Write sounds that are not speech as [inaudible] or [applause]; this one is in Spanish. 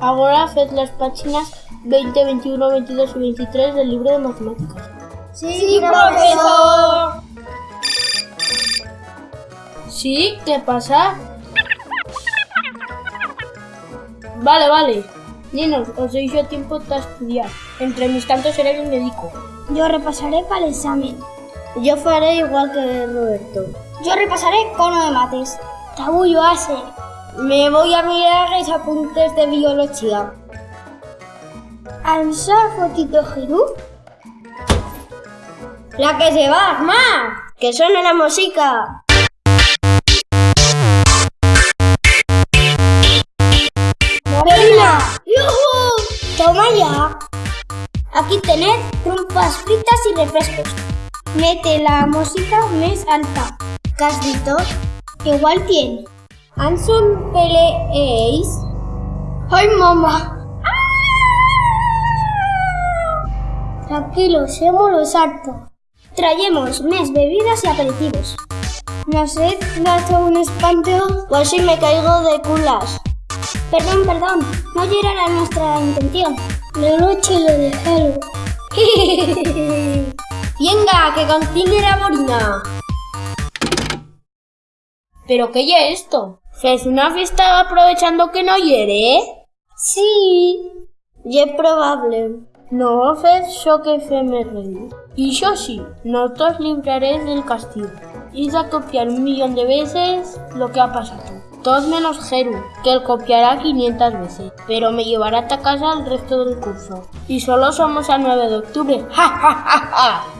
Ahora fes las páginas 20, 21, 22 y 23 del libro de matemáticas. Sí, profesor. ¿Sí? ¿Qué pasa? Vale, vale. Ninos, os doy yo tiempo para estudiar. Entre mis tantos seré el médico. Yo repasaré para el examen. Yo faré igual que Roberto. Yo repasaré cono de mates. Tabullo hace. Me voy a mirar los apuntes de biología. ¿Alza fotito Jerú? La que se va, más. Que suene la música. ¡Morena! ¡Yuhu! Toma ya. Aquí tened trompas fritas y refrescos. Mete la música más alta. Casdito. Igual tiene. ¿Anson peleéis? ¡Ay, mamá! Tranquilos, hemos los harto. Traemos mes bebidas y aperitivos. No sé, gato un espanto. Pues si me caigo de culas. Perdón, perdón, no era nuestra intención. La noche lo dejaron. [laughs] Venga, que continúe la morina. ¿Pero qué ya esto? ¿Es una fiesta aprovechando que no hiere? Sí, y es probable. No fes yo que fe me reí. Y yo sí, no os del castigo. Id a copiar un millón de veces lo que ha pasado. Todos menos Jeru, que él copiará 500 veces, pero me llevará a casa el resto del curso. Y solo somos a 9 de octubre. [laughs] ¡Ja, ja, ja, ja!